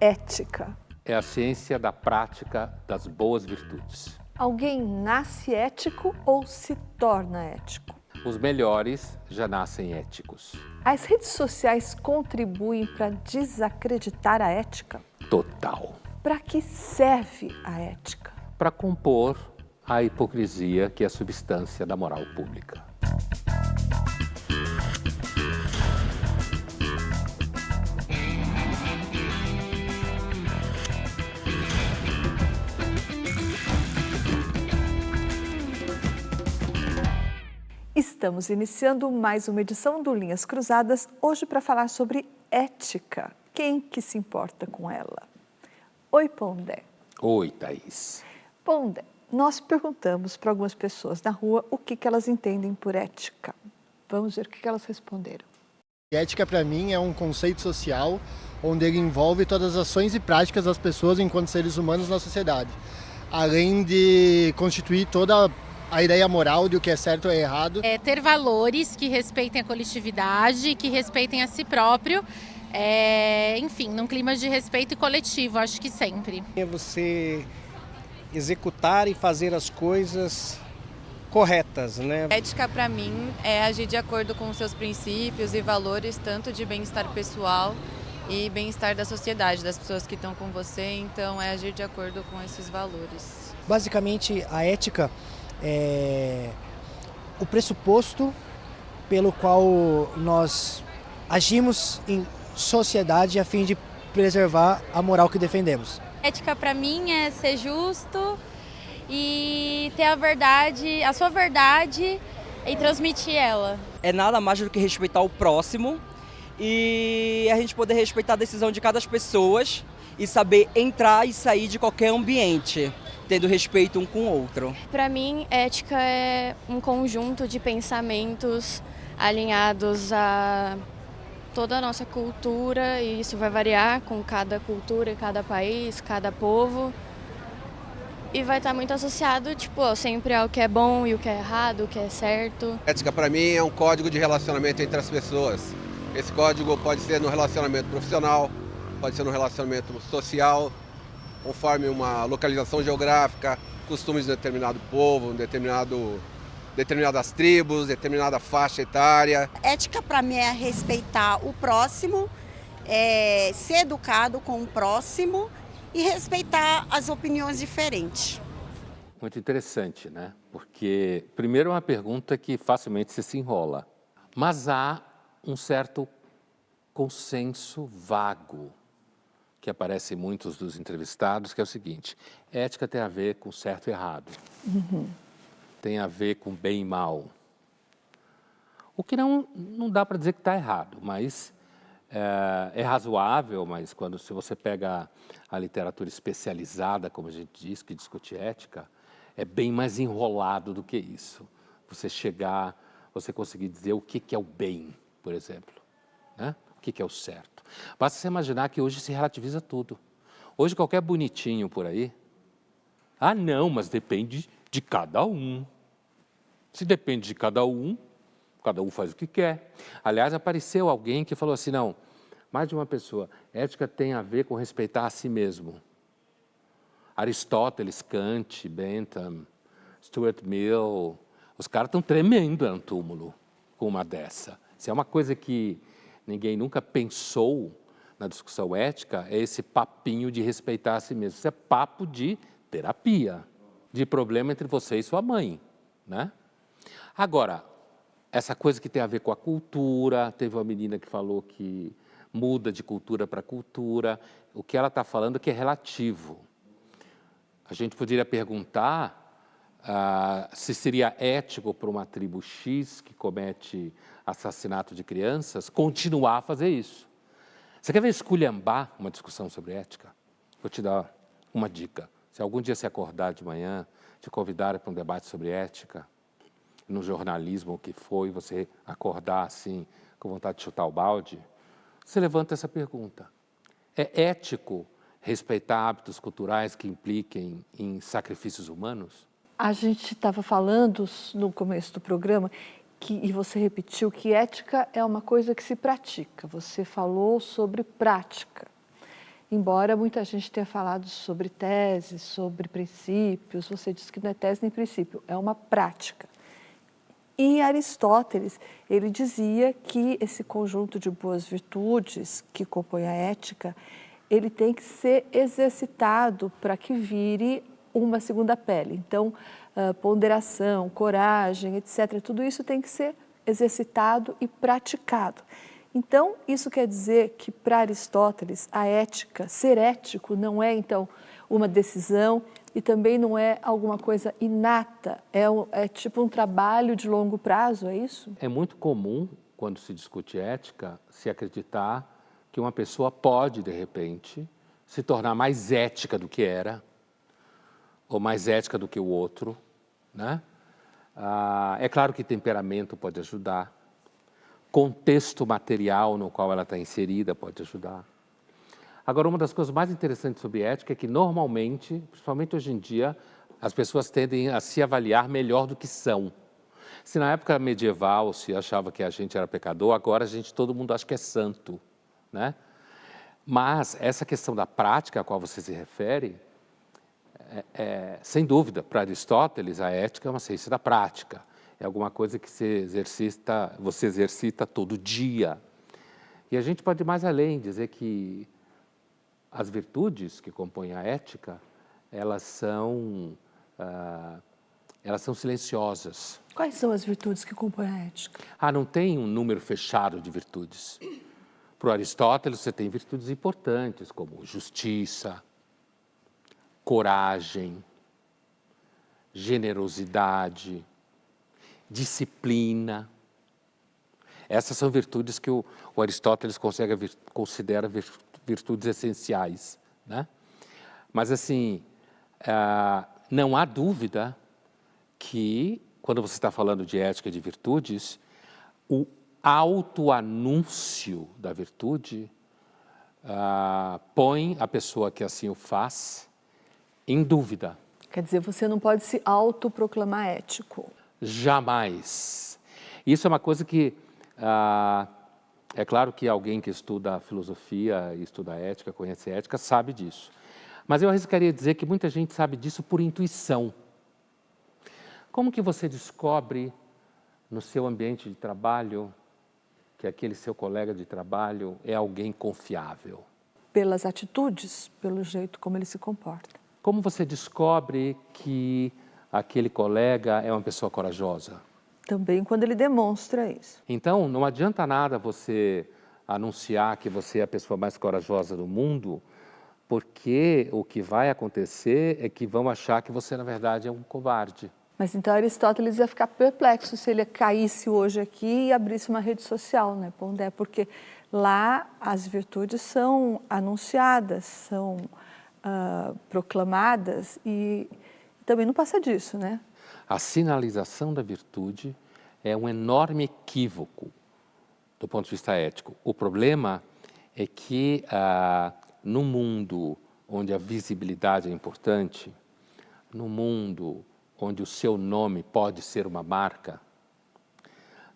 Ética? É a ciência da prática das boas virtudes. Alguém nasce ético ou se torna ético? Os melhores já nascem éticos. As redes sociais contribuem para desacreditar a ética? Total. Para que serve a ética? Para compor a hipocrisia que é a substância da moral pública. Estamos iniciando mais uma edição do Linhas Cruzadas, hoje para falar sobre ética. Quem que se importa com ela? Oi, Pondé. Oi, Thaís. Pondé, nós perguntamos para algumas pessoas na rua o que, que elas entendem por ética. Vamos ver o que, que elas responderam. Ética, para mim, é um conceito social onde ele envolve todas as ações e práticas das pessoas enquanto seres humanos na sociedade, além de constituir toda a ideia moral de o que é certo ou errado. É ter valores que respeitem a coletividade, que respeitem a si próprio, é, enfim, num clima de respeito coletivo, acho que sempre. É você executar e fazer as coisas corretas, né? Ética para mim é agir de acordo com seus princípios e valores, tanto de bem-estar pessoal e bem-estar da sociedade, das pessoas que estão com você, então é agir de acordo com esses valores. Basicamente, a ética é o pressuposto pelo qual nós agimos em sociedade a fim de preservar a moral que defendemos. Ética para mim é ser justo e ter a verdade, a sua verdade e transmitir ela. É nada mais do que respeitar o próximo e a gente poder respeitar a decisão de cada pessoa e saber entrar e sair de qualquer ambiente tendo respeito um com o outro. Para mim, ética é um conjunto de pensamentos alinhados a toda a nossa cultura e isso vai variar com cada cultura, cada país, cada povo. E vai estar muito associado, tipo, sempre ao que é bom e o que é errado, o que é certo. Ética para mim é um código de relacionamento entre as pessoas. Esse código pode ser no relacionamento profissional, pode ser no relacionamento social, conforme uma localização geográfica, costumes de determinado povo, determinado, determinadas tribos, determinada faixa etária. Ética para mim é respeitar o próximo, é ser educado com o próximo e respeitar as opiniões diferentes. Muito interessante, né? Porque, primeiro, é uma pergunta que facilmente se enrola, mas há um certo consenso vago que aparece em muitos dos entrevistados, que é o seguinte, ética tem a ver com certo e errado, uhum. tem a ver com bem e mal. O que não, não dá para dizer que está errado, mas é, é, razoável, mas quando se você pega a, literatura especializada, como a gente diz, que discute ética, é bem mais enrolado do que isso. Você chegar, você conseguir dizer o que, que é o bem, por exemplo, né? O que, que é o certo. Basta você imaginar que hoje se relativiza tudo. Hoje qualquer bonitinho por aí, ah não, mas depende de cada um. Se depende de cada um, cada um faz o que quer. Aliás, apareceu alguém que falou assim, não, mais de uma pessoa, ética tem a ver com respeitar a si mesmo. Aristóteles, Kant, Bentham, Stuart Mill, os caras estão tremendo no túmulo com uma dessa. Isso é uma coisa que ninguém nunca pensou na discussão ética, é esse papinho de respeitar a si mesmo. Isso é papo de terapia, de problema entre você e sua mãe. Né? Agora, essa coisa que tem a ver com a cultura, teve uma menina que falou que muda de cultura para cultura, o que ela está falando que é relativo. A gente poderia perguntar ah, se seria ético para uma tribo X que comete assassinato de crianças, continuar a fazer isso. Você quer ver esculhambar uma discussão sobre ética? Vou te dar uma dica. Se algum dia se acordar de manhã, te convidar para um debate sobre ética, no jornalismo, o que foi, você acordar assim, com vontade de chutar o balde, você levanta essa pergunta. É ético respeitar hábitos culturais que impliquem em sacrifícios humanos? A gente estava falando no começo do programa que, e você repetiu que ética é uma coisa que se pratica. Você falou sobre prática. embora muita gente tenha falado sobre tese, sobre princípios, você diz que não é tese nem princípio, é uma prática. E Aristóteles, ele dizia que esse conjunto de boas virtudes que compõe a ética, ele tem que ser exercitado para que vire uma segunda pele. Então, ponderação, coragem, etc., tudo isso tem que ser exercitado e praticado. Então, isso quer dizer que para Aristóteles, a ética, ser ético não é, então, uma decisão e também não é alguma coisa inata, é, é tipo um trabalho de longo prazo, é isso? É muito comum, quando se discute ética, se acreditar que uma pessoa pode, de repente, se tornar mais ética do que era, ou mais ética do que o outro, né? Ah, é claro que temperamento pode ajudar, contexto material no qual ela está inserida pode ajudar. Agora, uma das coisas mais interessantes sobre ética é que, normalmente, principalmente hoje em dia, as pessoas tendem a se avaliar melhor do que são. Se na época medieval se achava que a gente era pecador, agora a gente, todo mundo acha que é santo, né? Mas essa questão da prática a qual você se refere, é, é, sem dúvida, para Aristóteles, a ética é uma ciência da prática é alguma coisa que você exercita, você exercita todo dia. E a gente pode ir mais além, dizer que as virtudes que compõem a ética, elas são, uh, elas são silenciosas. Quais são as virtudes que compõem a ética? Ah, não tem um número fechado de virtudes. Para Aristóteles, você tem virtudes importantes, como justiça, coragem, generosidade, disciplina. Essas são virtudes que o, o Aristóteles consegue, considera virtudes essenciais. Né? Mas, assim, ah, não há dúvida que, quando você está falando de ética e de virtudes, o autoanúncio da virtude ah, põe a pessoa que assim o faz em dúvida. Quer dizer, você não pode se autoproclamar ético. Jamais. Isso é uma coisa que, ah, é claro que alguém que estuda filosofia, estuda ética, conhece ética, sabe disso. Mas eu arriscaria dizer que muita gente sabe disso por intuição. Como que você descobre no seu ambiente de trabalho que aquele seu colega de trabalho é alguém confiável? Pelas atitudes, pelo jeito como ele se comporta. Como você descobre que aquele colega é uma pessoa corajosa. Também quando ele demonstra isso. Então, não adianta nada você anunciar que você é a pessoa mais corajosa do mundo, porque o que vai acontecer é que vão achar que você, na verdade, é um covarde. Mas então Aristóteles ia ficar perplexo se ele caísse hoje aqui e abrisse uma rede social, né, Pondé? Porque lá as virtudes são anunciadas, são uh, proclamadas e também não passa disso, né? A sinalização da virtude é um enorme equívoco do ponto de vista ético. O problema é que ah, no mundo onde a visibilidade é importante, no mundo onde o seu nome pode ser uma marca,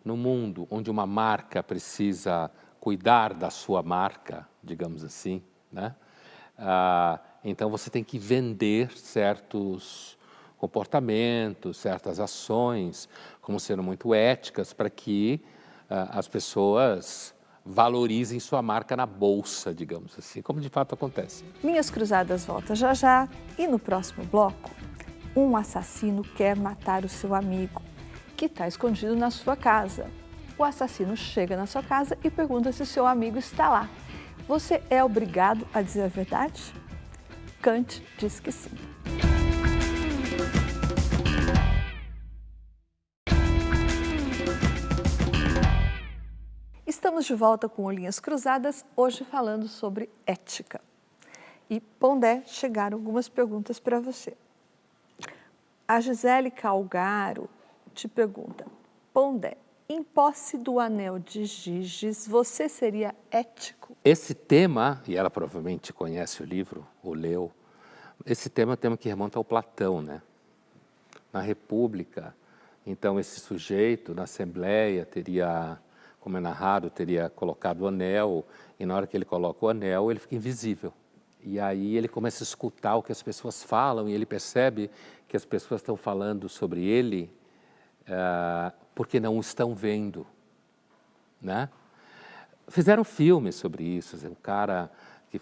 no mundo onde uma marca precisa cuidar da sua marca, digamos assim, né? Ah, então você tem que vender certos comportamentos, certas ações, como sendo muito éticas, para que uh, as pessoas valorizem sua marca na bolsa, digamos assim, como de fato acontece. Minhas Cruzadas volta já já e no próximo bloco, um assassino quer matar o seu amigo, que está escondido na sua casa. O assassino chega na sua casa e pergunta se o seu amigo está lá. Você é obrigado a dizer a verdade? Kant diz que sim. Estamos de volta com Linhas Cruzadas, hoje falando sobre ética. E, Pondé, chegaram algumas perguntas para você. A Gisele Calgaro te pergunta, Pondé, em posse do anel de Giges, você seria ético? Esse tema, e ela provavelmente conhece o livro, ou leu, esse tema é um tema que remonta ao Platão, né? Na República, então esse sujeito, na Assembleia, teria como é narrado, teria colocado o anel, e na hora que ele coloca o anel, ele fica invisível. E aí ele começa a escutar o que as pessoas falam e ele percebe que as pessoas estão falando sobre ele uh, porque não o estão vendo, né? Fizeram filmes sobre isso, o cara que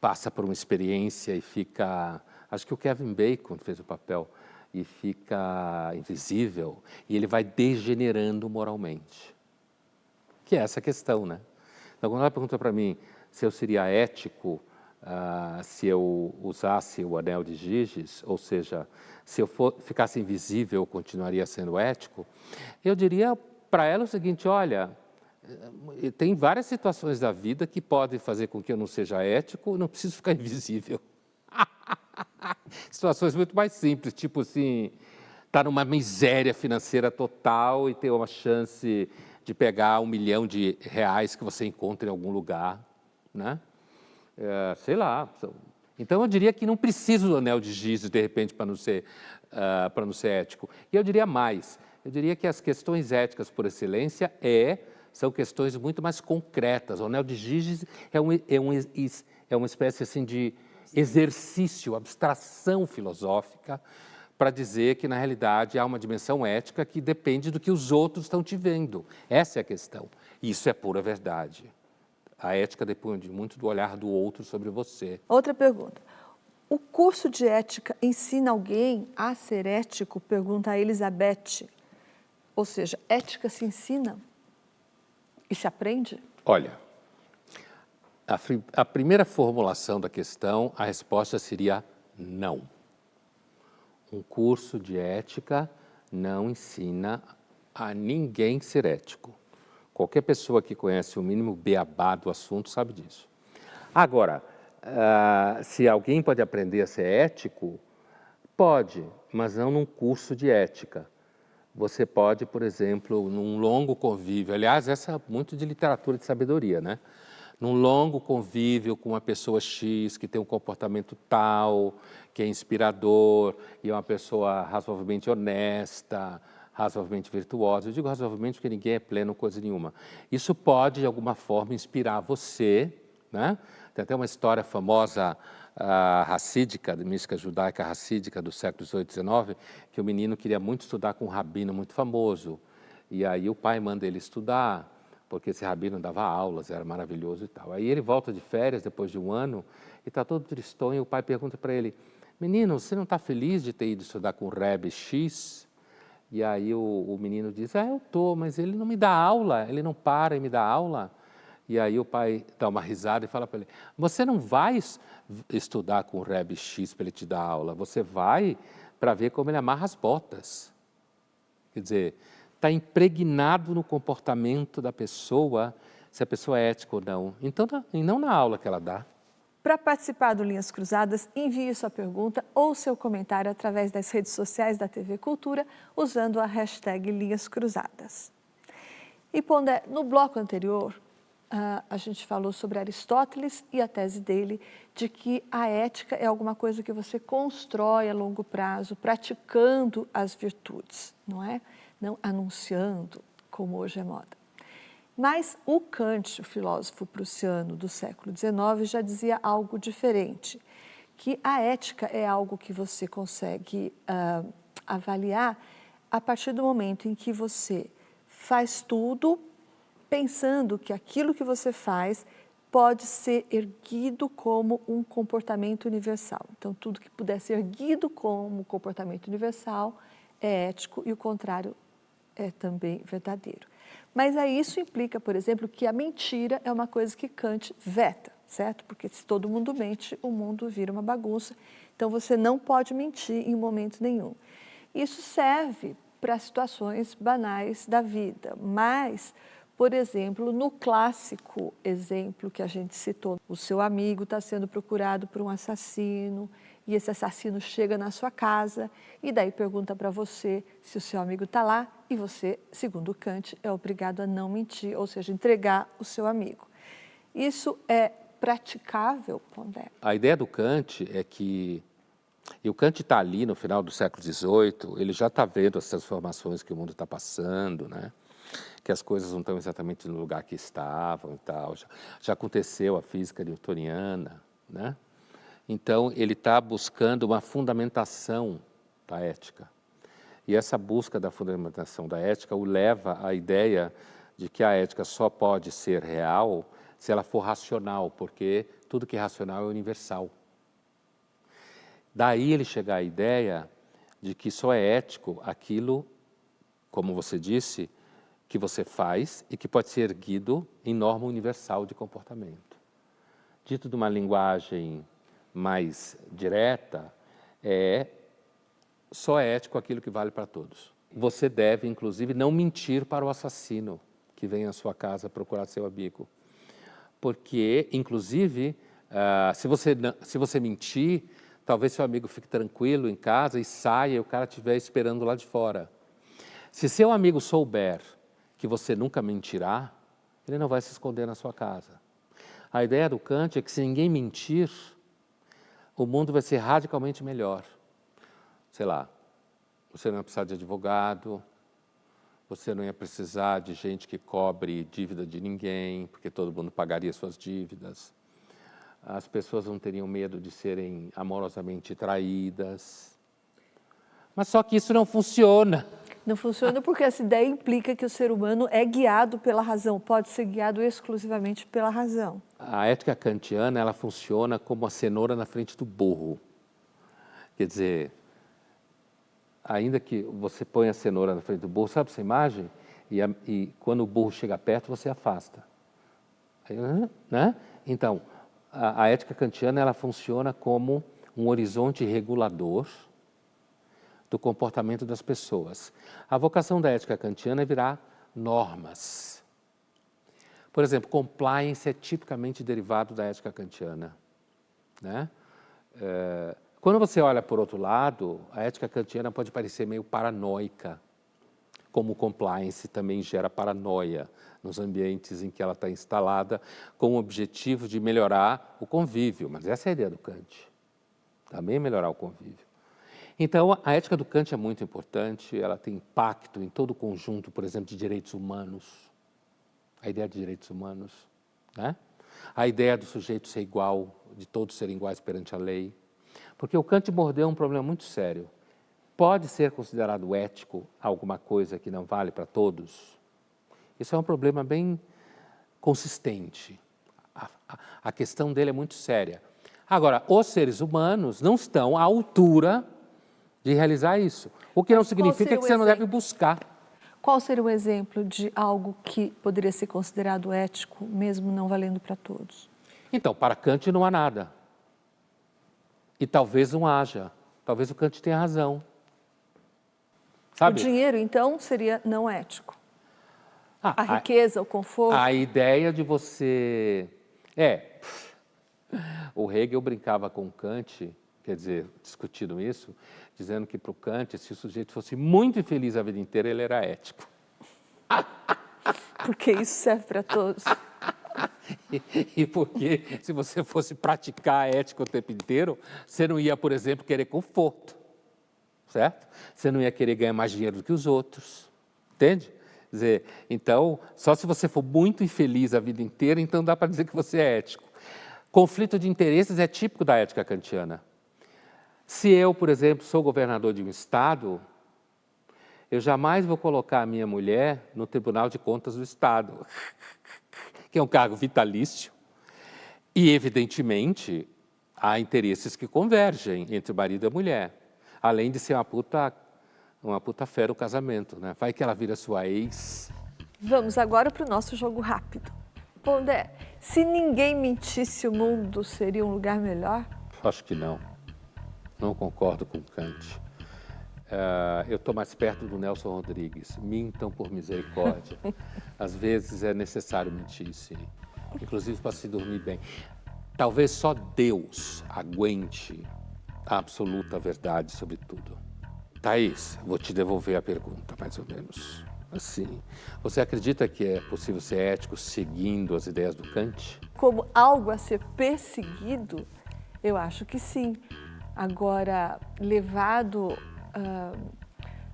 passa por uma experiência e fica... Acho que o Kevin Bacon fez o papel e fica invisível e ele vai degenerando moralmente. Que é essa questão, né? Então, quando ela pergunta para mim se eu seria ético uh, se eu usasse o anel de Giges, ou seja, se eu for, ficasse invisível, eu continuaria sendo ético, eu diria para ela o seguinte, olha, eh, tem várias situações da vida que podem fazer com que eu não seja ético, não preciso ficar invisível. Situações muito mais simples, tipo assim, estar tá numa miséria financeira total e ter uma chance de pegar um milhão de reais que você encontra em algum lugar, né? É, sei lá. Então, eu diria que não precisa do anel de giz, de repente, para não, ser, uh, para não ser ético. E eu diria mais, eu diria que as questões éticas por excelência é, são questões muito mais concretas. O anel de giz é, um, é, um, é uma espécie assim, de exercício, abstração filosófica, para dizer que, na realidade, há uma dimensão ética que depende do que os outros estão te vendo. Essa é a questão. Isso é pura verdade. A ética depende muito do olhar do outro sobre você. Outra pergunta. O curso de ética ensina alguém a ser ético? Pergunta a Elizabeth. Ou seja, ética se ensina e se aprende? Olha, a, a primeira formulação da questão, a resposta seria não. Um curso de ética não ensina a ninguém ser ético. Qualquer pessoa que conhece o mínimo beabá do assunto sabe disso. Agora, uh, se alguém pode aprender a ser ético, pode, mas não num curso de ética. Você pode, por exemplo, num longo convívio, aliás, essa é muito de literatura de sabedoria, né? Num longo convívio com uma pessoa X que tem um comportamento tal, que é inspirador e é uma pessoa razoavelmente honesta, razoavelmente virtuosa. Eu digo razoavelmente porque ninguém é pleno coisa nenhuma. Isso pode, de alguma forma, inspirar você. Né? Tem até uma história famosa uh, racídica, de mística judaica racídica do século XVIII XIX, que o menino queria muito estudar com um rabino muito famoso. E aí o pai manda ele estudar, porque esse rabino dava aulas, era maravilhoso e tal. Aí ele volta de férias depois de um ano e está todo tristonho e o pai pergunta para ele, menino, você não está feliz de ter ido estudar com o Rebbe X? E aí o, o menino diz, ah, eu estou, mas ele não me dá aula, ele não para e me dá aula. E aí o pai dá uma risada e fala para ele, você não vai estudar com o Rebbe X para ele te dar aula, você vai para ver como ele amarra as botas. Quer dizer, está impregnado no comportamento da pessoa, se a pessoa é ética ou não. Então, e não na aula que ela dá. Para participar do Linhas Cruzadas, envie sua pergunta ou seu comentário através das redes sociais da TV Cultura, usando a hashtag Linhas Cruzadas. E Pondé, no bloco anterior, uh, a gente falou sobre Aristóteles e a tese dele de que a ética é alguma coisa que você constrói a longo prazo, praticando as virtudes, não é? Não anunciando, como hoje é moda. Mas o Kant, o filósofo prussiano do século XIX, já dizia algo diferente, que a ética é algo que você consegue uh, avaliar a partir do momento em que você faz tudo pensando que aquilo que você faz pode ser erguido como um comportamento universal. Então, tudo que puder ser erguido como comportamento universal é ético e o contrário é também verdadeiro. Mas aí isso implica, por exemplo, que a mentira é uma coisa que Kant veta, certo? Porque se todo mundo mente, o mundo vira uma bagunça. Então você não pode mentir em momento nenhum. Isso serve para situações banais da vida, mas, por exemplo, no clássico exemplo que a gente citou, o seu amigo está sendo procurado por um assassino, e esse assassino chega na sua casa e daí pergunta para você se o seu amigo está lá e você, segundo Kant, é obrigado a não mentir, ou seja, entregar o seu amigo. Isso é praticável, Pondé? A ideia do Kant é que, e o Kant está ali no final do século XVIII, ele já está vendo as transformações que o mundo está passando, né? que as coisas não estão exatamente no lugar que estavam e tal. Já, já aconteceu a física newtoniana, né? Então, ele está buscando uma fundamentação da ética. E essa busca da fundamentação da ética o leva à ideia de que a ética só pode ser real se ela for racional, porque tudo que é racional é universal. Daí ele chega à ideia de que só é ético aquilo, como você disse, que você faz e que pode ser erguido em norma universal de comportamento. Dito de uma linguagem mais direta, é só é ético aquilo que vale para todos. Você deve, inclusive, não mentir para o assassino que vem à sua casa procurar seu amigo. Porque, inclusive, uh, se, você, se você mentir, talvez seu amigo fique tranquilo em casa e saia e o cara estiver esperando lá de fora. Se seu amigo souber que você nunca mentirá, ele não vai se esconder na sua casa. A ideia do Kant é que se ninguém mentir, o mundo vai ser radicalmente melhor. Sei lá, você não ia precisar de advogado, você não ia precisar de gente que cobre dívida de ninguém, porque todo mundo pagaria suas dívidas. As pessoas não teriam medo de serem amorosamente traídas. Mas só que isso não funciona. Não funciona porque essa ideia implica que o ser humano é guiado pela razão, pode ser guiado exclusivamente pela razão. A ética kantiana ela funciona como a cenoura na frente do burro. Quer dizer, ainda que você põe a cenoura na frente do burro, sabe essa imagem? E, a, e quando o burro chega perto, você afasta. Aí, né? Então, a, a ética kantiana ela funciona como um horizonte regulador do comportamento das pessoas. A vocação da ética kantiana é virar normas. Por exemplo, compliance é tipicamente derivado da ética kantiana. Né? É, quando você olha por outro lado, a ética kantiana pode parecer meio paranoica, como compliance também gera paranoia nos ambientes em que ela está instalada, com o objetivo de melhorar o convívio. Mas essa é a ideia do Kant, também melhorar o convívio. Então, a ética do Kant é muito importante, ela tem impacto em todo o conjunto, por exemplo, de direitos humanos, a ideia de direitos humanos, né? a ideia do sujeito ser igual, de todos serem iguais perante a lei, porque o Kant mordeu um problema muito sério. Pode ser considerado ético alguma coisa que não vale para todos? Isso é um problema bem consistente. A, a, a questão dele é muito séria. Agora, os seres humanos não estão à altura de realizar isso. O que não significa que você não deve buscar. Qual seria o exemplo de algo que poderia ser considerado ético, mesmo não valendo para todos? Então, para Kant não há nada. E talvez não haja. Talvez o Kant tenha razão. Sabe? O dinheiro, então, seria não ético. Ah, a riqueza, a, o conforto. A ideia de você... É, o Hegel brincava com Kant, quer dizer, discutindo isso, dizendo que para o Kant, se o sujeito fosse muito infeliz a vida inteira, ele era ético. Porque isso serve para todos. E, e porque se você fosse praticar a ética o tempo inteiro, você não ia, por exemplo, querer conforto, certo? Você não ia querer ganhar mais dinheiro do que os outros, entende? Quer dizer, então, só se você for muito infeliz a vida inteira, então dá para dizer que você é ético. Conflito de interesses é típico da ética kantiana. Se eu, por exemplo, sou governador de um estado, eu jamais vou colocar a minha mulher no Tribunal de Contas do Estado, que é um cargo vitalício, e, evidentemente, há interesses que convergem entre o marido e a mulher, além de ser uma puta, uma puta fera o casamento, né? Vai que ela vira sua ex. Vamos agora para o nosso jogo rápido. Pondé, se ninguém mentisse, o mundo seria um lugar melhor? Acho que não não concordo com Kant. Uh, eu estou mais perto do Nelson Rodrigues. Mintam por misericórdia. Às vezes é necessário mentir, sim. Inclusive para se dormir bem. Talvez só Deus aguente a absoluta verdade sobre tudo. Thaís, vou te devolver a pergunta, mais ou menos. Assim, você acredita que é possível ser ético seguindo as ideias do Kant? Como algo a ser perseguido? Eu acho que sim. Agora, levado, uh,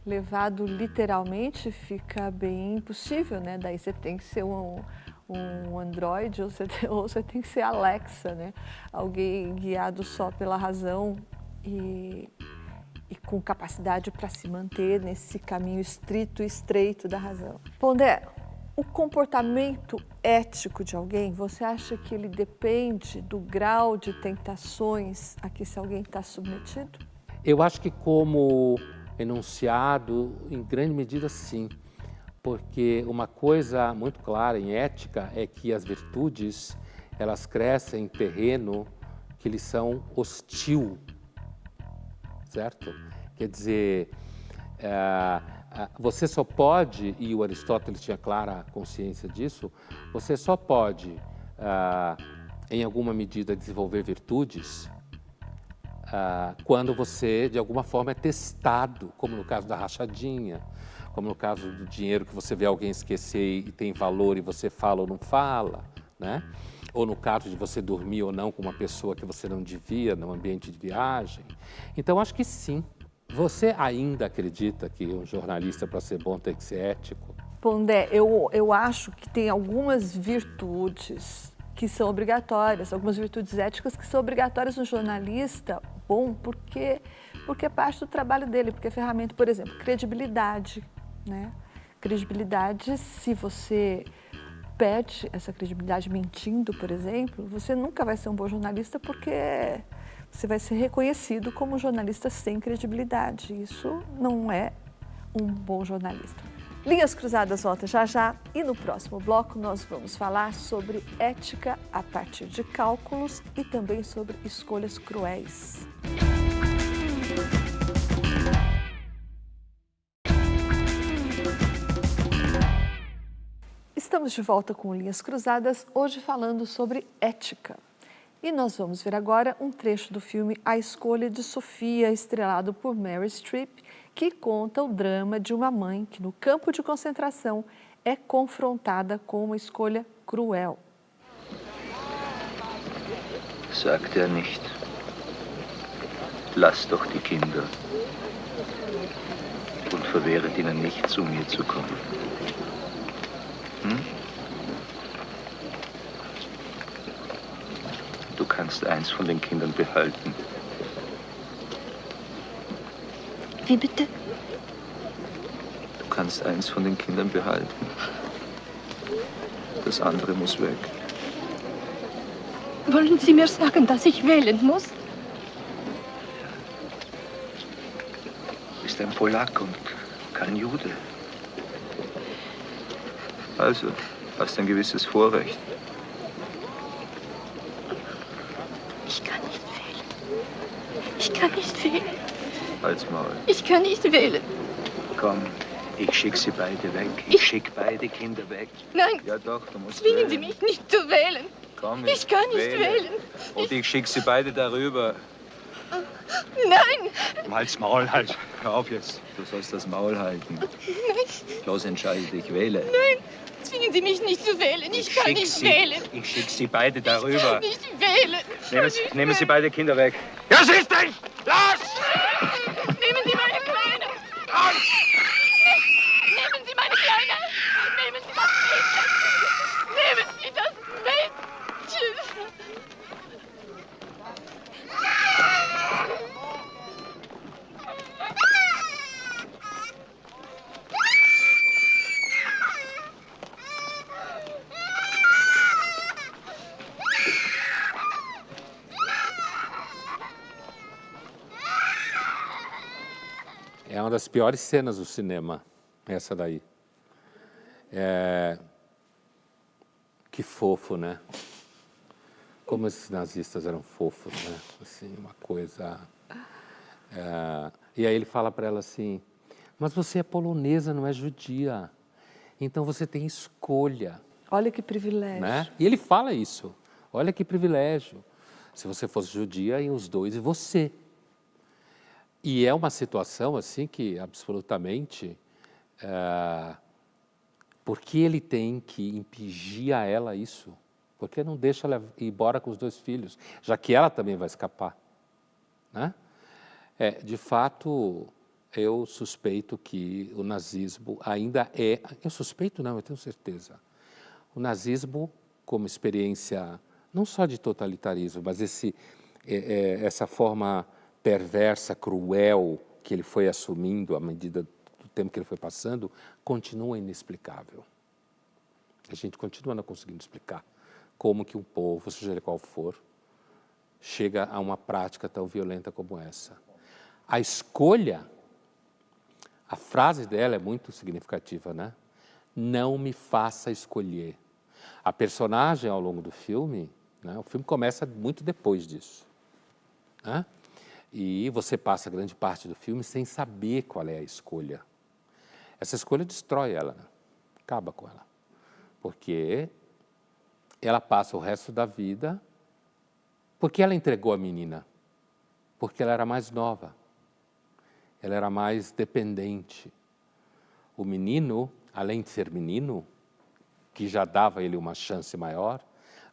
levado literalmente fica bem impossível, né? Daí você tem que ser um, um Android ou você, ou você tem que ser Alexa, né? Alguém guiado só pela razão e, e com capacidade para se manter nesse caminho estrito e estreito da razão. Pondé, o comportamento ético de alguém, você acha que ele depende do grau de tentações a que esse alguém está submetido? Eu acho que como enunciado, em grande medida sim, porque uma coisa muito clara em ética é que as virtudes, elas crescem em terreno que lhes são hostil, certo? Quer dizer, é, você só pode, e o Aristóteles tinha clara consciência disso, você só pode, é, em alguma medida, desenvolver virtudes ah, quando você, de alguma forma, é testado, como no caso da rachadinha, como no caso do dinheiro que você vê alguém esquecer e tem valor e você fala ou não fala, né? ou no caso de você dormir ou não com uma pessoa que você não devia no ambiente de viagem. Então, acho que sim. Você ainda acredita que um jornalista, para ser bom, tem que ser ético? Pondé, eu, eu acho que tem algumas virtudes que são obrigatórias, algumas virtudes éticas que são obrigatórias no jornalista bom, porque, porque é parte do trabalho dele, porque é ferramenta, por exemplo, credibilidade. Né? Credibilidade, se você perde essa credibilidade mentindo, por exemplo, você nunca vai ser um bom jornalista porque você vai ser reconhecido como jornalista sem credibilidade. Isso não é um bom jornalista. Linhas Cruzadas volta já já e no próximo bloco nós vamos falar sobre ética a partir de cálculos e também sobre escolhas cruéis. Estamos de volta com Linhas Cruzadas, hoje falando sobre ética. E nós vamos ver agora um trecho do filme A Escolha de Sofia, estrelado por Mary Streep, que conta o drama de uma mãe que no campo de concentração é confrontada com uma escolha cruel. Sagt er nicht. Lass doch die Kinder und verwehret ihnen nicht, zu mir zu kommen. Hm? Kannst eins von den Kindern behalten. Wie bitte? Du kannst eins von den Kindern behalten. Das andere muss weg. Wollen Sie mir sagen, dass ich wählen muss? Du bist ein Polak und kein Jude. Also, hast ein gewisses Vorrecht. Ich kann nicht wählen. Ich kann nicht wählen. Halt's Maul. Ich kann nicht wählen. Komm, ich schick sie beide weg. Ich schick beide Kinder weg. Nein. Ja doch, du musst Zwingen wählen. Sie mich nicht zu wählen. Komm, Ich kann nicht wähle. wählen. Und ich schick sie beide darüber. Nein. Halt's Maul, halt. Hör auf jetzt. Du sollst das Maul halten. Nein. Los, entscheide dich, wähle. Nein. Zwingen Sie mich nicht zu wählen. Ich, kann schick nicht sie, wählen. Ich schick sie beide Ich kann darüber. nicht wählen. Nehmen, Sie- nehmen Sie beide Kinder weg. Ja, siehst du? Los! Piores cenas do cinema, essa daí. É... Que fofo, né? Como esses nazistas eram fofos, né? Assim, uma coisa... É... E aí ele fala para ela assim, mas você é polonesa, não é judia. Então você tem escolha. Olha que privilégio. Né? E ele fala isso. Olha que privilégio. Se você fosse judia, iam os dois e você. E é uma situação assim que absolutamente... É, por que ele tem que impingir a ela isso? Por que não deixa ela ir embora com os dois filhos, já que ela também vai escapar? Né? É, de fato, eu suspeito que o nazismo ainda é... Eu suspeito não, eu tenho certeza. o nazismo como experiência não só de totalitarismo, mas esse, é, é, essa forma perversa, cruel que ele foi assumindo à medida do tempo que ele foi passando, continua inexplicável. A gente continua não conseguindo explicar como que um povo, seja ele qual for, chega a uma prática tão violenta como essa. A escolha, a frase dela é muito significativa, né? Não me faça escolher. A personagem ao longo do filme, né? o filme começa muito depois disso. Né? E você passa grande parte do filme sem saber qual é a escolha. Essa escolha destrói ela, né? acaba com ela. Porque ela passa o resto da vida porque ela entregou a menina? Porque ela era mais nova. Ela era mais dependente. O menino, além de ser menino, que já dava ele uma chance maior,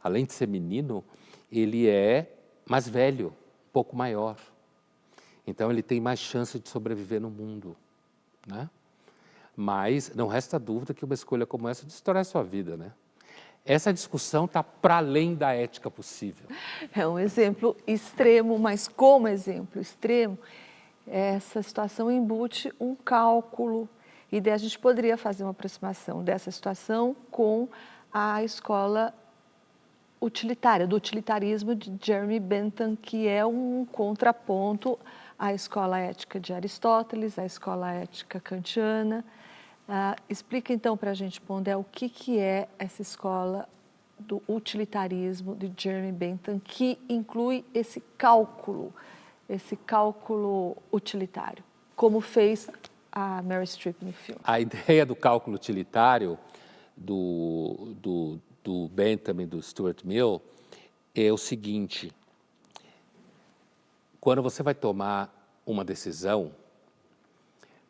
além de ser menino, ele é mais velho, um pouco maior. Então ele tem mais chance de sobreviver no mundo. Né? Mas não resta dúvida que uma escolha como essa destrói a sua vida, né? Essa discussão está para além da ética possível. É um exemplo extremo, mas como exemplo extremo, essa situação embute um cálculo, e daí a gente poderia fazer uma aproximação dessa situação com a escola utilitária, do utilitarismo de Jeremy Bentham, que é um contraponto à escola ética de Aristóteles, à escola ética kantiana, Uh, explica então para a gente, Pondé, o que, que é essa escola do utilitarismo de Jeremy Bentham, que inclui esse cálculo, esse cálculo utilitário, como fez a Mary Streep no filme. A ideia do cálculo utilitário do, do, do Bentham e do Stuart Mill é o seguinte, quando você vai tomar uma decisão,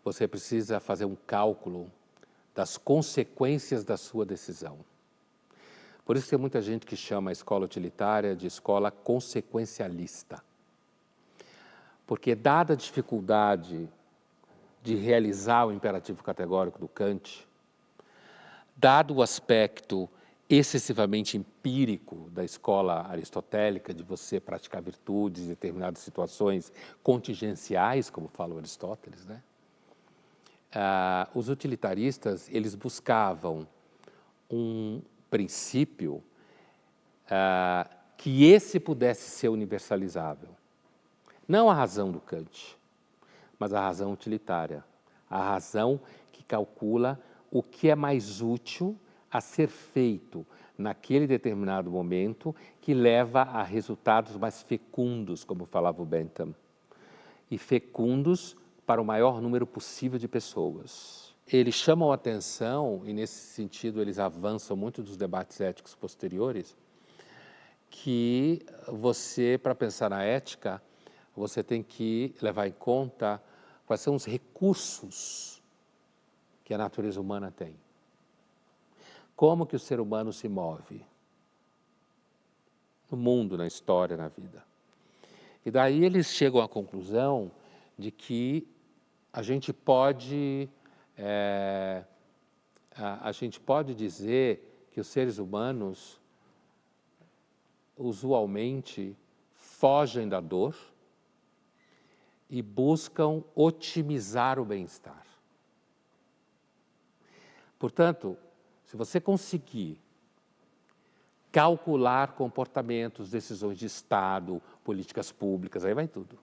você precisa fazer um cálculo das consequências da sua decisão. Por isso tem muita gente que chama a escola utilitária de escola consequencialista. Porque dada a dificuldade de realizar o imperativo categórico do Kant, dado o aspecto excessivamente empírico da escola aristotélica, de você praticar virtudes em determinadas situações contingenciais, como fala Aristóteles, né? ah, os utilitaristas eles buscavam um princípio ah, que esse pudesse ser universalizável. Não a razão do Kant, mas a razão utilitária, a razão que calcula o que é mais útil a ser feito naquele determinado momento que leva a resultados mais fecundos, como falava o Bentham. E fecundos para o maior número possível de pessoas. Eles chamam a atenção, e nesse sentido eles avançam muito dos debates éticos posteriores, que você, para pensar na ética, você tem que levar em conta quais são os recursos que a natureza humana tem. Como que o ser humano se move no mundo, na história, na vida. E daí eles chegam à conclusão de que a gente pode, é, a, a gente pode dizer que os seres humanos usualmente fogem da dor e buscam otimizar o bem-estar. Portanto, se você conseguir calcular comportamentos, decisões de Estado, políticas públicas, aí vai tudo.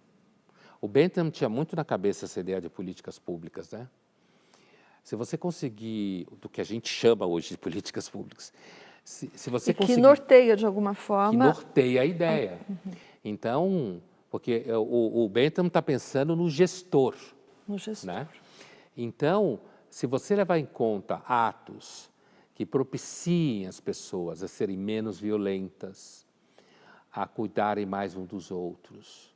O Bentham tinha muito na cabeça essa ideia de políticas públicas, né? Se você conseguir, do que a gente chama hoje de políticas públicas, se, se você e conseguir... que norteia de alguma forma... Que norteia a ideia. Uhum. Então, porque o, o Bentham está pensando no gestor. No gestor. Né? Então, se você levar em conta atos que propiciem as pessoas a serem menos violentas, a cuidarem mais um dos outros,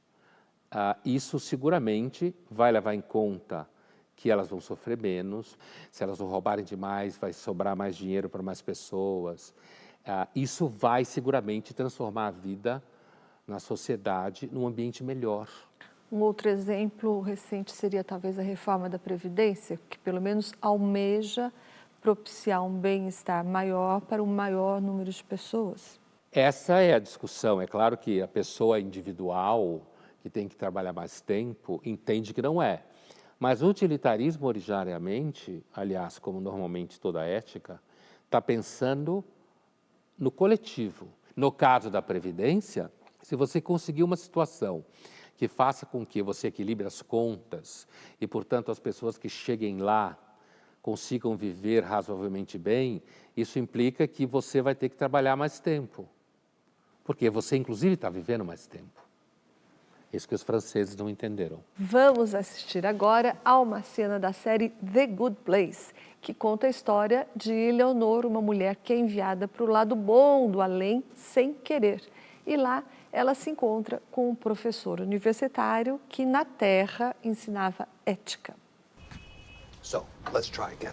ah, isso seguramente vai levar em conta que elas vão sofrer menos, se elas não roubarem demais, vai sobrar mais dinheiro para mais pessoas. Ah, isso vai seguramente transformar a vida na sociedade num ambiente melhor. Um outro exemplo recente seria talvez a reforma da Previdência, que pelo menos almeja propiciar um bem-estar maior para um maior número de pessoas? Essa é a discussão. É claro que a pessoa individual, que tem que trabalhar mais tempo, entende que não é. Mas o utilitarismo, originariamente, aliás, como normalmente toda ética, está pensando no coletivo. No caso da Previdência, se você conseguir uma situação que faça com que você equilibre as contas e, portanto, as pessoas que cheguem lá consigam viver razoavelmente bem, isso implica que você vai ter que trabalhar mais tempo. Porque você, inclusive, está vivendo mais tempo. Isso que os franceses não entenderam. Vamos assistir agora a uma cena da série The Good Place, que conta a história de Eleonor, uma mulher que é enviada para o lado bom do além sem querer. E lá ela se encontra com um professor universitário que na Terra ensinava ética. So, let's try again.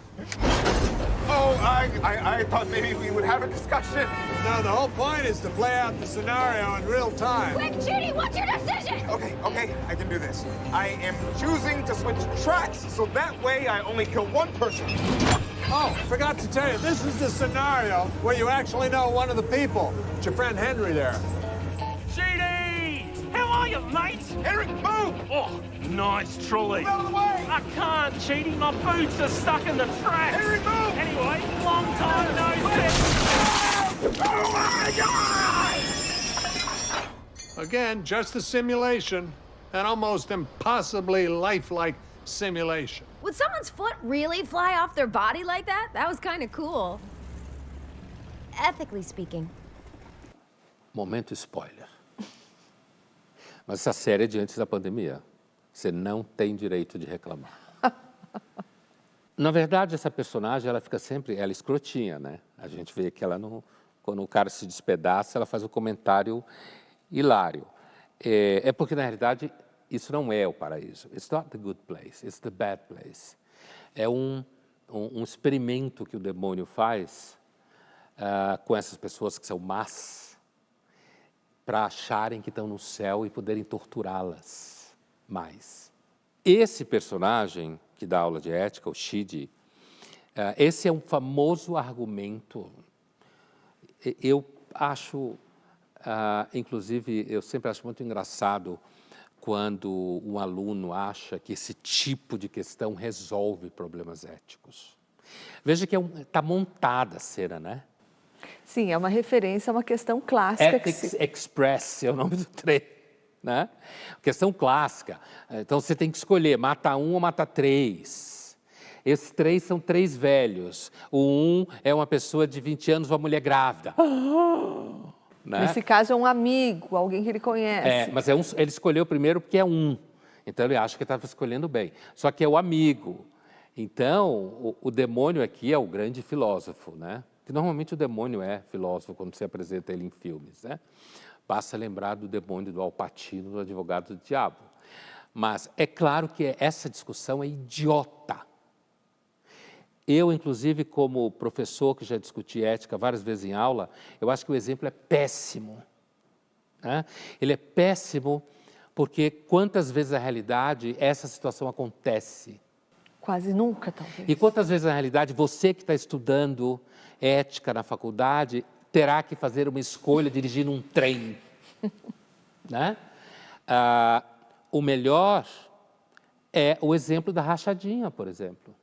Oh, I, I, I thought maybe we would have a discussion. No, the whole point is to play out the scenario in real time. Quick, Judy, what's your decision? Okay, okay, I can do this. I am choosing to switch tracks, so that way I only kill one person. Oh, forgot to tell you, this is the scenario where you actually know one of the people. It's your friend Henry there. Judy! How are you, mate? Henry, move! Oh, nice trolley. Move out of the way! I can't, Cheaty. My boots are stuck in the tracks. Henry, move! Anyway, long time no see. Oh my God! Again, just a simulation, an almost impossibly lifelike simulation. Would someone's foot really fly off their body like that? That was kind of cool. Ethically speaking. Momento spoiler. Mas essa série é de antes da pandemia. Você não tem direito de reclamar. Na verdade, essa personagem, ela fica sempre, ela é escrotinha, né? A gente vê que ela não, quando o cara se despedaça, ela faz um comentário hilário. É, é porque, na realidade, isso não é o paraíso. It's not the good place, it's the bad place. É um, um, um experimento que o demônio faz uh, com essas pessoas que são más, para acharem que estão no céu e poderem torturá-las mais. Esse personagem que dá aula de ética, o Shidi, uh, esse é um famoso argumento. Eu acho, uh, inclusive, eu sempre acho muito engraçado quando um aluno acha que esse tipo de questão resolve problemas éticos. Veja que está é um, tá montada a cena, né? Sim, é uma referência a uma questão clássica. Ethics se... Express é o nome do trem. Né? Questão clássica. Então você tem que escolher, mata um ou mata três. Esses três são três velhos. O um é uma pessoa de 20 anos, uma mulher grávida. Né? Nesse caso é um amigo, alguém que ele conhece. É, mas é um, ele escolheu primeiro porque é um. Então ele acha que estava escolhendo bem. Só que é o amigo. Então, o, o demônio aqui é o grande filósofo, né? Que normalmente o demônio é filósofo quando se apresenta ele em filmes. Né? Basta lembrar do demônio do Alpatino, do advogado do diabo. Mas é claro que essa discussão é idiota. Eu, inclusive, como professor que já discuti ética várias vezes em aula, eu acho que o exemplo é péssimo. Né? Ele é péssimo porque quantas vezes na realidade essa situação acontece? Quase nunca, talvez. E quantas vezes na realidade você que está estudando ética na faculdade terá que fazer uma escolha dirigindo um trem. né? Ah, o melhor é o exemplo da rachadinha, por exemplo.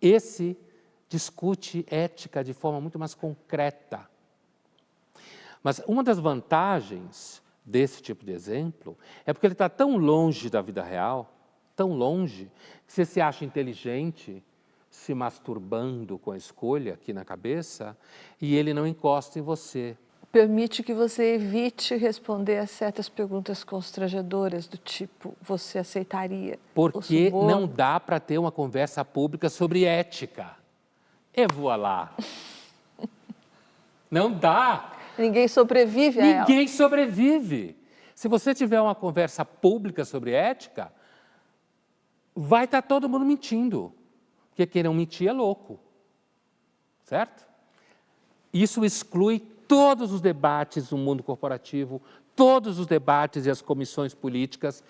Esse discute ética de forma muito mais concreta. Mas uma das vantagens desse tipo de exemplo é porque ele está tão longe da vida real, tão longe, que você se acha inteligente se masturbando com a escolha aqui na cabeça e ele não encosta em você. Permite que você evite responder a certas perguntas constrangedoras do tipo, você aceitaria Porque não dá para ter uma conversa pública sobre ética. E voilá. não dá. Ninguém sobrevive a Ninguém ela. Sobrevive. Se você tiver uma conversa pública sobre ética, vai estar tá todo mundo mentindo. Quem não mentir é louco. Certo? Isso exclui todos os debates no mundo corporativo, todos os debates e as comissões políticas.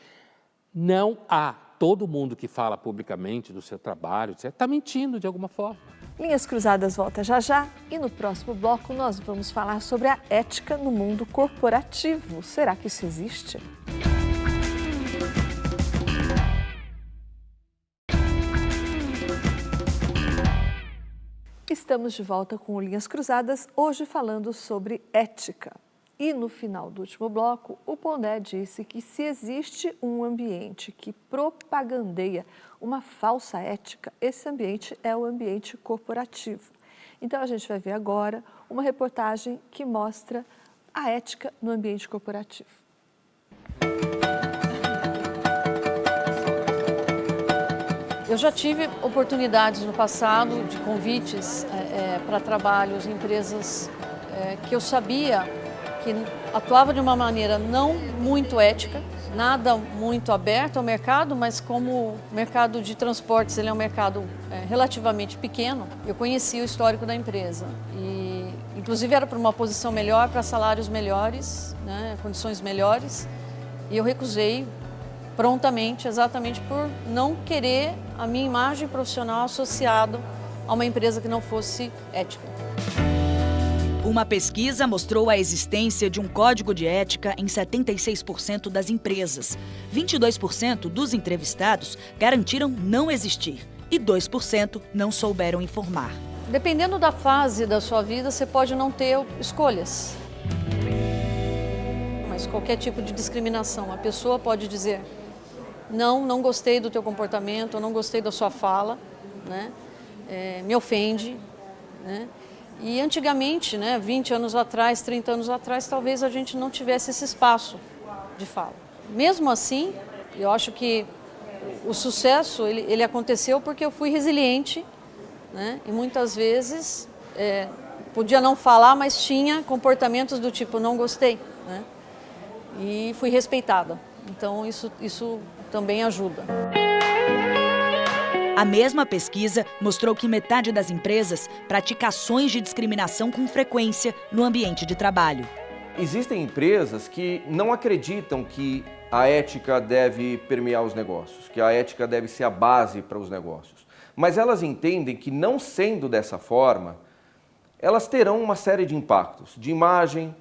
Não há todo mundo que fala publicamente do seu trabalho, está mentindo de alguma forma. Linhas Cruzadas volta já já e no próximo bloco nós vamos falar sobre a ética no mundo corporativo. Será que isso existe? Estamos de volta com Linhas Cruzadas, hoje falando sobre ética. E no final do último bloco, o Pondé disse que se existe um ambiente que propagandeia uma falsa ética, esse ambiente é o ambiente corporativo. Então a gente vai ver agora uma reportagem que mostra a ética no ambiente corporativo. Eu já tive oportunidades no passado de convites é, é, para trabalhos em empresas é, que eu sabia que atuava de uma maneira não muito ética, nada muito aberto ao mercado, mas como o mercado de transportes ele é um mercado é, relativamente pequeno, eu conhecia o histórico da empresa. E inclusive era para uma posição melhor, para salários melhores, né, condições melhores, e eu recusei prontamente, exatamente por não querer a minha imagem profissional associado a uma empresa que não fosse ética. Uma pesquisa mostrou a existência de um código de ética em 76% das empresas. 22% dos entrevistados garantiram não existir e 2% não souberam informar. Dependendo da fase da sua vida, você pode não ter escolhas. Mas qualquer tipo de discriminação, a pessoa pode dizer não, não gostei do teu comportamento, não gostei da sua fala, né? É, me ofende. Né? E antigamente, né, 20 anos atrás, 30 anos atrás, talvez a gente não tivesse esse espaço de fala. Mesmo assim, eu acho que o sucesso ele, ele aconteceu porque eu fui resiliente né? e muitas vezes é, podia não falar, mas tinha comportamentos do tipo não gostei né? e fui respeitada. Então isso, isso também ajuda. A mesma pesquisa mostrou que metade das empresas pratica ações de discriminação com frequência no ambiente de trabalho. Existem empresas que não acreditam que a ética deve permear os negócios, que a ética deve ser a base para os negócios. Mas elas entendem que, não sendo dessa forma, elas terão uma série de impactos de imagem,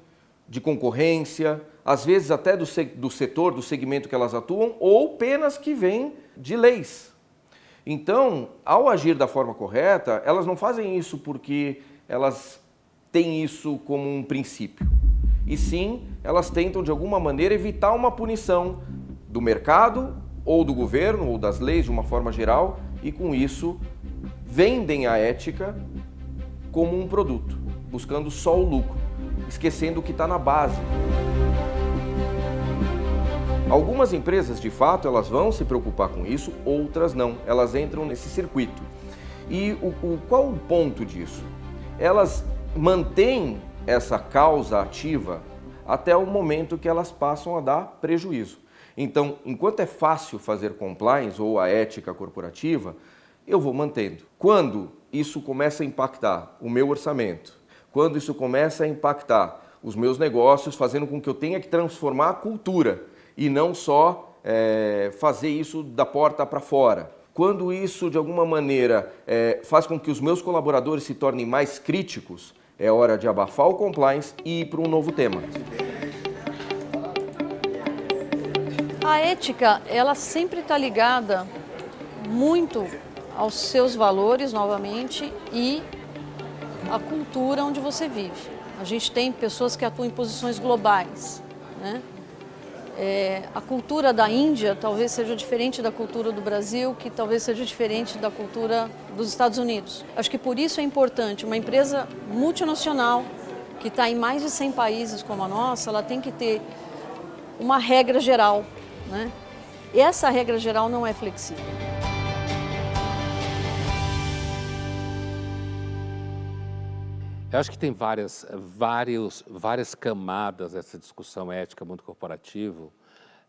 de concorrência, às vezes até do, do setor, do segmento que elas atuam, ou penas que vêm de leis. Então, ao agir da forma correta, elas não fazem isso porque elas têm isso como um princípio. E sim, elas tentam de alguma maneira evitar uma punição do mercado ou do governo ou das leis de uma forma geral e com isso vendem a ética como um produto, buscando só o lucro, esquecendo o que está na base. Algumas empresas, de fato, elas vão se preocupar com isso, outras não. Elas entram nesse circuito. E o, o, qual o ponto disso? Elas mantêm essa causa ativa até o momento que elas passam a dar prejuízo. Então, enquanto é fácil fazer compliance ou a ética corporativa, eu vou mantendo. Quando isso começa a impactar o meu orçamento, quando isso começa a impactar os meus negócios, fazendo com que eu tenha que transformar a cultura e não só é, fazer isso da porta para fora. Quando isso, de alguma maneira, é, faz com que os meus colaboradores se tornem mais críticos, é hora de abafar o compliance e ir para um novo tema. A ética, ela sempre está ligada muito aos seus valores, novamente, e à cultura onde você vive. A gente tem pessoas que atuam em posições globais, né? É, a cultura da Índia talvez seja diferente da cultura do Brasil, que talvez seja diferente da cultura dos Estados Unidos. Acho que por isso é importante uma empresa multinacional que está em mais de 100 países como a nossa, ela tem que ter uma regra geral. Né? E essa regra geral não é flexível. Eu acho que tem várias, vários, várias camadas dessa discussão ética mundo corporativo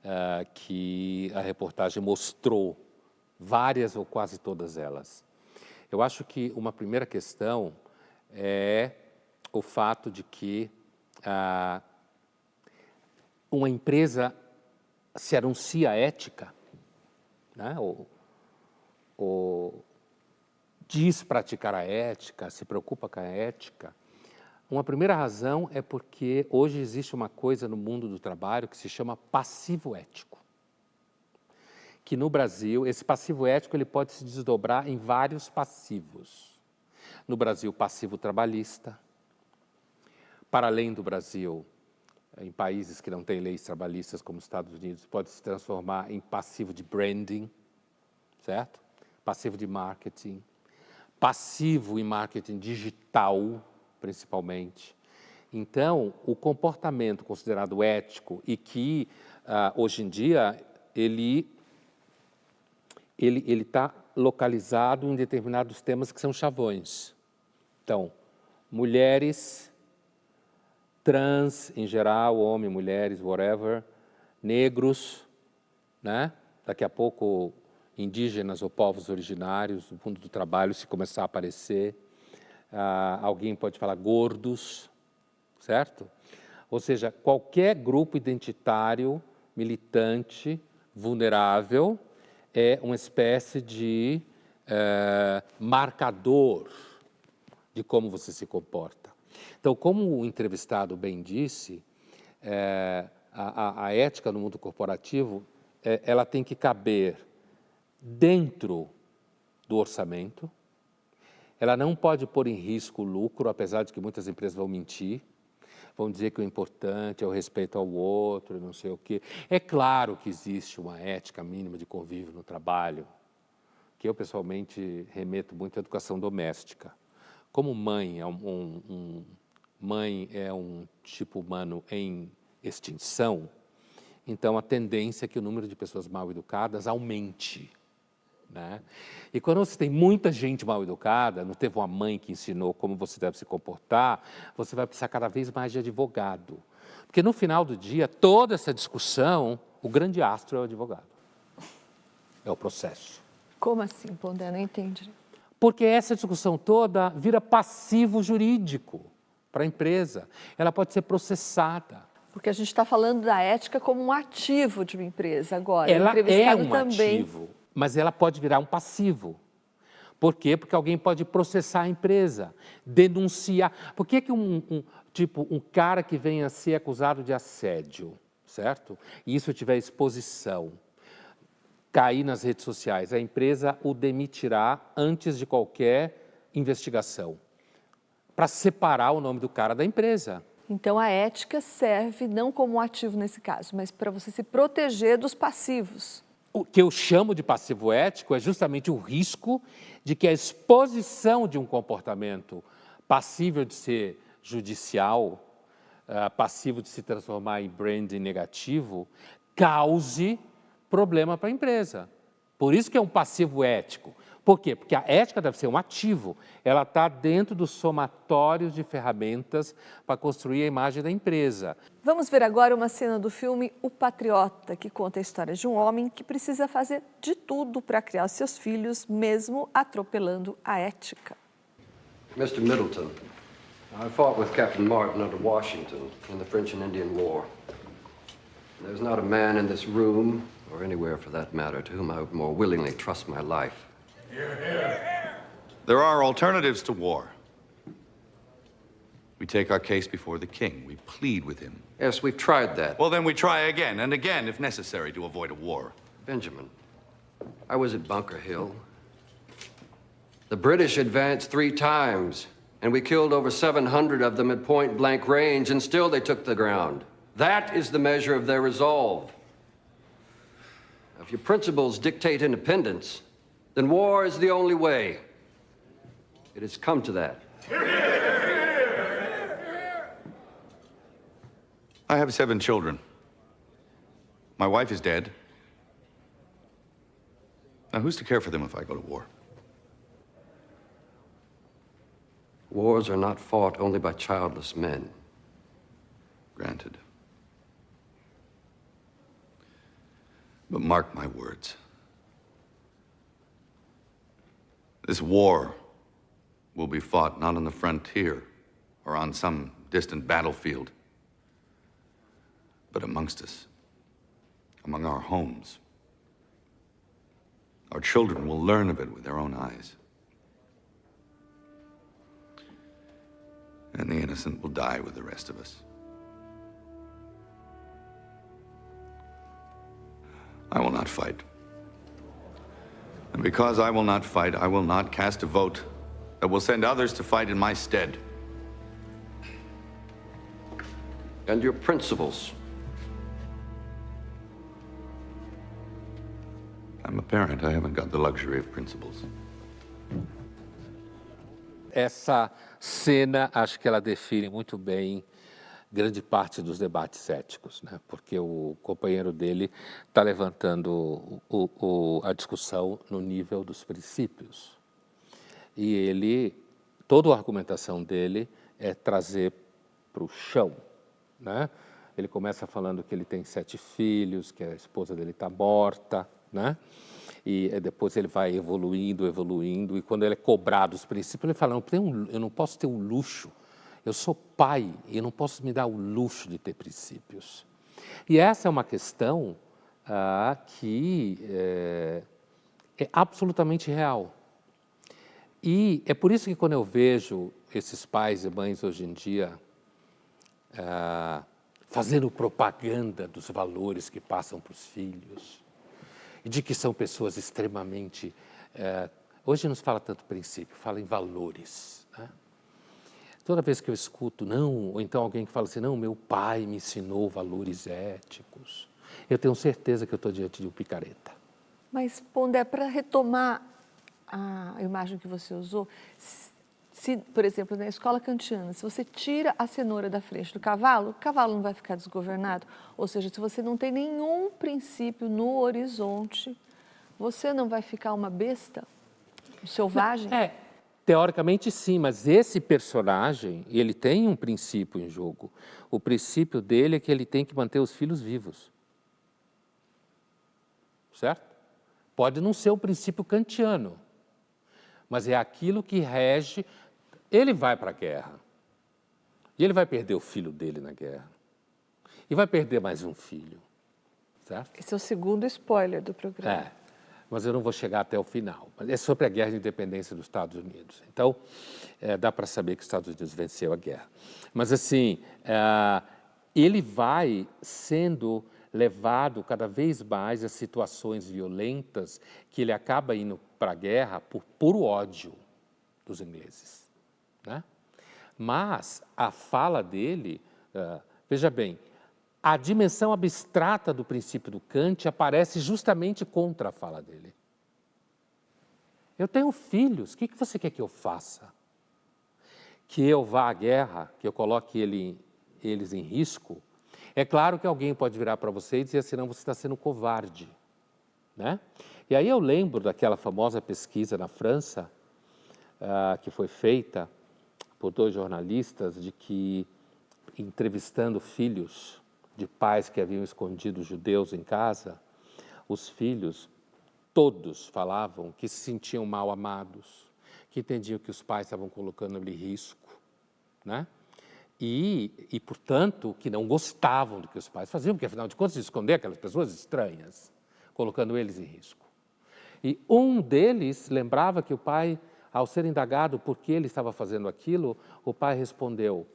uh, que a reportagem mostrou, várias ou quase todas elas. Eu acho que uma primeira questão é o fato de que uh, uma empresa se anuncia ética, né? ou, ou diz praticar a ética, se preocupa com a ética, uma primeira razão é porque hoje existe uma coisa no mundo do trabalho que se chama passivo ético. Que no Brasil, esse passivo ético ele pode se desdobrar em vários passivos. No Brasil, passivo trabalhista. Para além do Brasil, em países que não têm leis trabalhistas como os Estados Unidos, pode se transformar em passivo de branding, certo? Passivo de marketing, passivo em marketing digital, principalmente. Então, o comportamento considerado ético e que, uh, hoje em dia, ele ele ele está localizado em determinados temas que são chavões. Então, mulheres, trans em geral, homem, mulheres, whatever, negros, né? Daqui a pouco indígenas ou povos originários, no mundo do trabalho, se começar a aparecer. Ah, alguém pode falar gordos, certo? Ou seja, qualquer grupo identitário, militante, vulnerável, é uma espécie de é, marcador de como você se comporta. Então, como o entrevistado bem disse, é, a, a, ética no mundo corporativo, é, ela tem que caber dentro do orçamento, ela não pode pôr em risco o lucro, apesar de que muitas empresas vão mentir, vão dizer que o importante é o respeito ao outro, não sei o quê. É claro que existe uma ética mínima de convívio no trabalho, que eu pessoalmente remeto muito à educação doméstica. Como mãe é um, um, um mãe é um tipo humano em extinção, então a tendência é que o número de pessoas mal educadas aumente. Né? E quando você tem muita gente mal educada, não teve uma mãe que ensinou como você deve se comportar, você vai precisar cada vez mais de advogado. Porque no final do dia, toda essa discussão, o grande astro é o advogado. É o processo. Como assim, Pondé? Não entendi. Porque essa discussão toda vira passivo jurídico para a empresa. Ela pode ser processada. Porque a gente está falando da ética como um ativo de uma empresa agora. Ela é um também... ativo mas ela pode virar um passivo. Por quê? Porque alguém pode processar a empresa, denunciar. Por que, que um, um, tipo, um cara que venha a ser acusado de assédio, certo? E isso tiver exposição, cair nas redes sociais, a empresa o demitirá antes de qualquer investigação, para separar o nome do cara da empresa. Então, a ética serve não como ativo nesse caso, mas para você se proteger dos passivos o que eu chamo de passivo ético é justamente o risco de que a exposição de um comportamento passível de ser judicial, uh, passivo de se transformar em branding negativo, cause problema para a empresa. Por isso que é um passivo ético. Por quê? Porque a ética deve ser um ativo, ela está dentro dos somatórios de ferramentas para construir a imagem da empresa. Vamos ver agora uma cena do filme O Patriota, que conta a história de um homem que precisa fazer de tudo para criar seus filhos, mesmo atropelando a ética. Mr. Middleton, I fought with Captain Martin under Washington in the French and Indian War. There's not a man in this room, or anywhere for that matter, to whom I would more willingly trust my life. There are alternatives to war. We take our case before the king. We plead with him. Yes, we've tried that. Well, then we try again and again if necessary to avoid a war. Benjamin, I was at Bunker Hill. The British advanced three times, and we killed over 700 of them at point blank range, and still they took the ground. That is the measure of their resolve. If your principles dictate independence, then war is the only way. It has come to that. I have seven children. My wife is dead. Now, who's to care for them if I go to war? Wars are not fought only by childless men. Granted. But mark my words. This war will be fought not on the frontier or on some distant battlefield, but amongst us, among our homes. Our children will learn of it with their own eyes. And the innocent will die with the rest of us. I will not fight. And because I will not fight, I will not cast a vote that will send others to fight in my stead. And your principles. I'm a parent. I haven't got the luxury of principles. Essa cena, acho que ela define muito bem grande parte dos debates éticos, né? porque o companheiro dele está levantando o, o, a discussão no nível dos princípios. E ele, toda a argumentação dele é trazer para o chão. Né? Ele começa falando que ele tem sete filhos, que a esposa dele está morta, né? e eh, depois ele vai evoluindo, evoluindo, e quando ele é cobrado os princípios, ele fala, não, eu não posso ter um luxo, eu sou pai e não posso me dar o luxo de ter princípios. E essa é uma questão ah, que é, é absolutamente real. E é por isso que quando eu vejo esses pais e mães hoje em dia ah, fazendo propaganda dos valores que passam para os filhos, e de que são pessoas extremamente... É, hoje não se fala tanto princípio, fala em valores. Toda vez que eu escuto, não, ou então alguém que fala assim, não, meu pai me ensinou valores éticos, eu tenho certeza que eu estou diante de um picareta. Mas, Pondé, para retomar a imagem que você usou, se, por exemplo, na escola kantiana, se você tira a cenoura da frente do cavalo, o cavalo não vai ficar desgovernado. Ou seja, se você não tem nenhum princípio no horizonte, você não vai ficar uma besta, um selvagem? É, teoricamente sim, mas esse personagem, ele tem um princípio em jogo. O princípio dele é que ele tem que manter os filhos vivos. Certo? Pode não ser o princípio kantiano, mas é aquilo que rege. Ele vai para a guerra. E ele vai perder o filho dele na guerra. E vai perder mais um filho. Certo? Esse é o segundo spoiler do programa. É, mas eu não vou chegar até o final. É sobre a guerra de independência dos Estados Unidos. Então, é, dá para saber que os Estados Unidos venceu a guerra. Mas, assim, é, ele vai sendo levado cada vez mais a situações violentas que ele acaba indo para a guerra por puro ódio dos ingleses. Né? Mas a fala dele, uh, veja bem, a dimensão abstrata do princípio do Kant aparece justamente contra a fala dele. Eu tenho filhos, o que, você quer que eu faça? Que eu vá à guerra, que eu coloque ele, eles em risco? É claro que alguém pode virar para você e dizer assim, não, você está sendo covarde. Né? E aí eu lembro daquela famosa pesquisa na França, uh, que foi feita por dois jornalistas, de que, entrevistando filhos de pais que haviam escondido judeus em casa, os filhos, todos falavam que se sentiam mal amados, que entendiam que os pais estavam colocando-lhe risco, né? E, e, portanto, que não gostavam do que os pais faziam, porque, afinal de contas, esconder aquelas pessoas estranhas, colocando eles em risco. E um deles lembrava que o pai, ao ser indagado por que ele estava fazendo aquilo, o pai respondeu,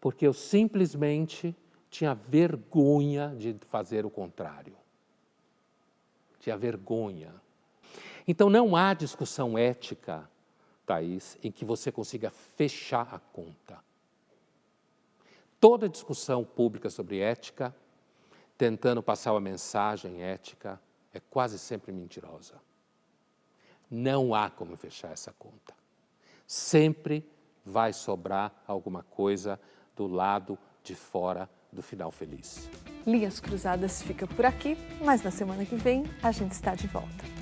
porque eu simplesmente tinha vergonha de fazer o contrário. Tinha vergonha. Então não há discussão ética, Thaís, em que você consiga fechar a conta. Toda discussão pública sobre ética, tentando passar uma mensagem ética, é quase sempre mentirosa. Não há como fechar essa conta. Sempre vai sobrar alguma coisa do lado de fora do final feliz. Linhas Cruzadas fica por aqui, mas na semana que vem a gente está de volta.